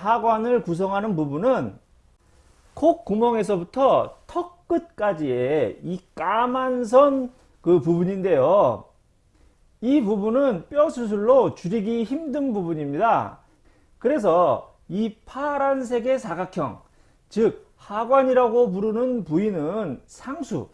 하관을 구성하는 부분은 콧구멍에서부터 턱 끝까지의 이 까만 선 그 부분인데요. 이 부분은 뼈 수술로 줄이기 힘든 부분입니다. 그래서 이 파란색의 사각형, 즉 하관이라고 부르는 부위는 상수,